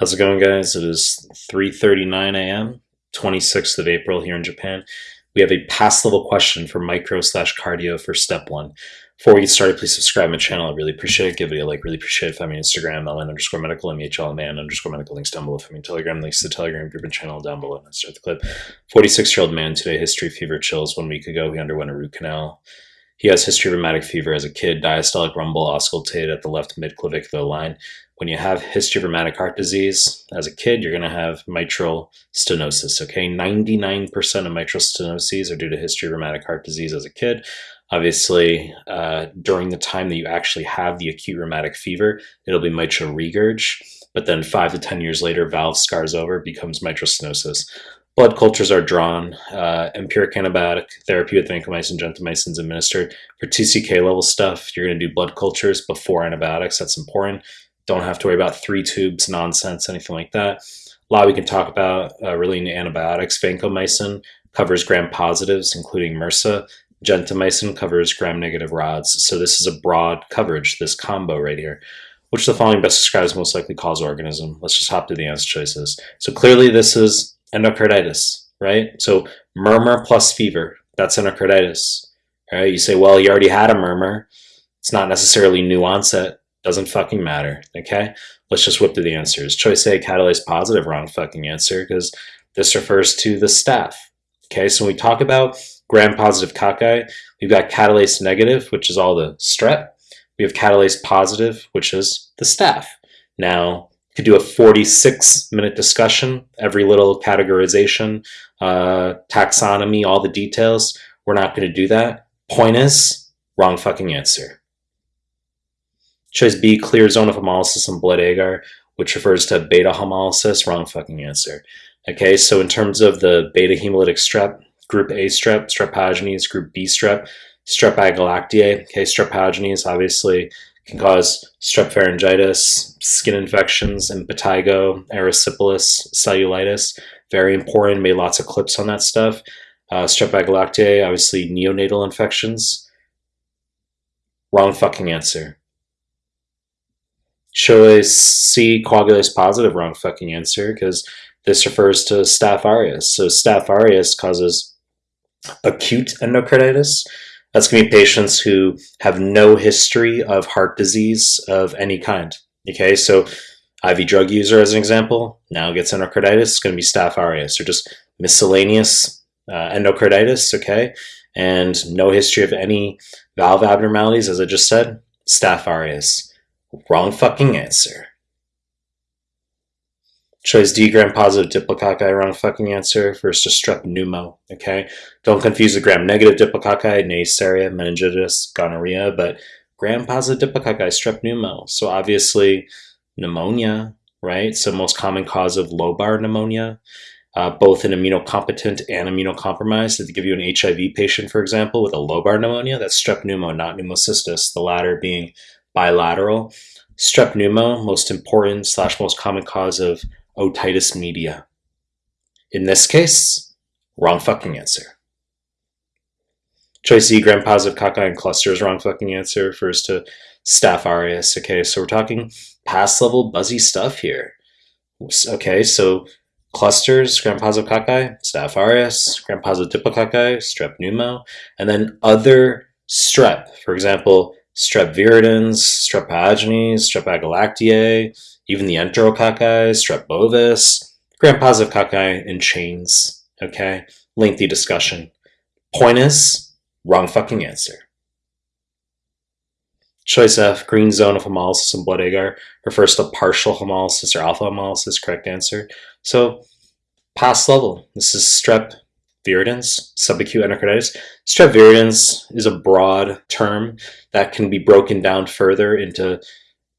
How's it going, guys? It is 3:39 a.m., 26th of April here in Japan. We have a pass level question for micro slash cardio for step one. Before we get started, please subscribe my channel. I really appreciate it. Give it a like. Really appreciate it. Find me on Instagram, LN underscore medical, MHL man underscore medical. Links down below. Find me Telegram. Links to the Telegram group and channel down below. Let's start the clip. 46 year old man today. History fever chills. One week ago, he underwent a root canal. He has history of rheumatic fever as a kid. Diastolic rumble auscultated at the left mid clavicular line when you have history of rheumatic heart disease as a kid, you're going to have mitral stenosis. Okay, 99% of mitral stenoses are due to history of rheumatic heart disease as a kid. Obviously, uh, during the time that you actually have the acute rheumatic fever, it'll be mitral regurg. But then five to 10 years later, valve scars over, becomes mitral stenosis. Blood cultures are drawn. Uh, empiric antibiotic therapy with vancomycin, gentamicin is administered. For TCK level stuff, you're going to do blood cultures before antibiotics. That's important don't have to worry about three tubes nonsense, anything like that. A lot we can talk about uh, relating antibiotics. Vancomycin covers gram positives, including MRSA. Gentamicin covers gram negative rods. So this is a broad coverage, this combo right here. Which the following best describes most likely cause organism? Let's just hop to the answer choices. So clearly this is endocarditis, right? So murmur plus fever, that's endocarditis. Right? You say, well, you already had a murmur. It's not necessarily new onset. Doesn't fucking matter, okay? Let's just whip through the answers. Choice A, catalase positive, wrong fucking answer, because this refers to the staph. Okay, so when we talk about gram-positive cocci, we've got catalase negative, which is all the strep. We have catalase positive, which is the staph. Now, could do a 46 minute discussion, every little categorization, uh, taxonomy, all the details. We're not going to do that. Point is, wrong fucking answer. Choice B, clear zone of hemolysis and blood agar, which refers to beta hemolysis. Wrong fucking answer. Okay, so in terms of the beta hemolytic strep, group A strep, strep pyogenes, group B strep, strep agalactiae. Okay, strep pyogenes can cause strep pharyngitis, skin infections, impetigo, erysipelas, cellulitis. Very important. Made lots of clips on that stuff. Uh, strep agalactiae, obviously neonatal infections. Wrong fucking answer. Choice C, coagulase positive, wrong fucking answer, because this refers to Staph aureus. So Staph aureus causes acute endocarditis. That's going to be patients who have no history of heart disease of any kind. Okay, so IV drug user, as an example, now gets endocarditis, it's going to be Staph aureus, or just miscellaneous uh, endocarditis, okay? And no history of any valve abnormalities, as I just said, Staph aureus. Wrong fucking answer. Choice D, gram-positive diplococci, wrong fucking answer. To strep pneumo, okay? Don't confuse the gram-negative diplococci, Neisseria, meningitis, gonorrhea, but gram-positive diplococci, strep pneumo. So obviously, pneumonia, right? So most common cause of lobar pneumonia, uh, both in immunocompetent and immunocompromised. If you give you an HIV patient, for example, with a lobar pneumonia, that's strep pneumo, not pneumocystis, the latter being bilateral. Strep pneumo, most important slash most common cause of Oh, otitis media. In this case, wrong fucking answer. Choice E, gram-positive cocci and clusters, wrong fucking answer. Refers to staph aureus. Okay, so we're talking past level buzzy stuff here. Okay, so clusters, gram-positive cocci, staph aureus, gram-positive diplococci, strep pneumo, and then other strep. For example, strep viridans, strep pyogenes, strep agalactiae, even the enterococci, strep bovis, gram-positive cocci in chains. Okay, lengthy discussion. Point is, wrong fucking answer. Choice F, green zone of hemolysis and blood agar, refers to partial hemolysis or alpha hemolysis, correct answer. So, pass level. This is strep viridans, subacute endocarditis. Strep is a broad term that can be broken down further into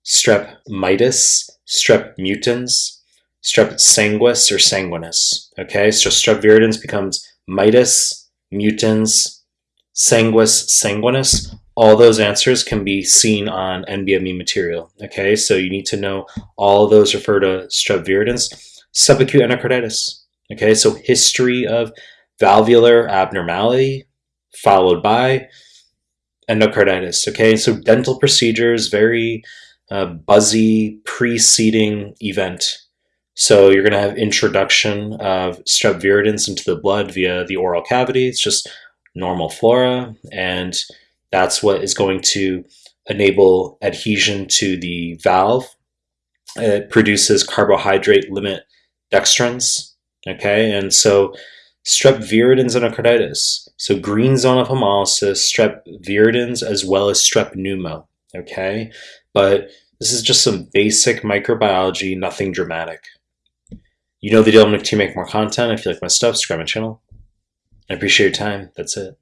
strep mitis, strep mutans, strep sanguis or sanguinis. Okay, so strep viridans becomes mitis, mutans, sanguis, sanguinis. All those answers can be seen on NBME material. Okay, so you need to know all those refer to strep viridans. Subacute endocarditis. Okay, so history of valvular abnormality followed by endocarditis. Okay, so dental procedures, very uh, buzzy preceding event. So you're going to have introduction of strep viridans into the blood via the oral cavity. It's just normal flora, and that's what is going to enable adhesion to the valve. It produces carbohydrate limit dextrins. Okay, and so strep viridans endocarditis. So green zone of hemolysis, strep viridans, as well as strep pneumo. Okay, but this is just some basic microbiology, nothing dramatic. You know the deal. I'm going to make more content. If you like my stuff, subscribe my channel. I appreciate your time. That's it.